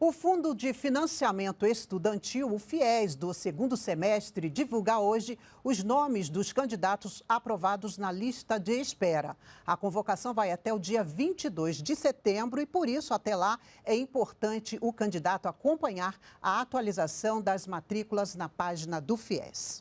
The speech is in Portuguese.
O Fundo de Financiamento Estudantil, o FIES, do segundo semestre, divulga hoje os nomes dos candidatos aprovados na lista de espera. A convocação vai até o dia 22 de setembro e, por isso, até lá, é importante o candidato acompanhar a atualização das matrículas na página do FIES.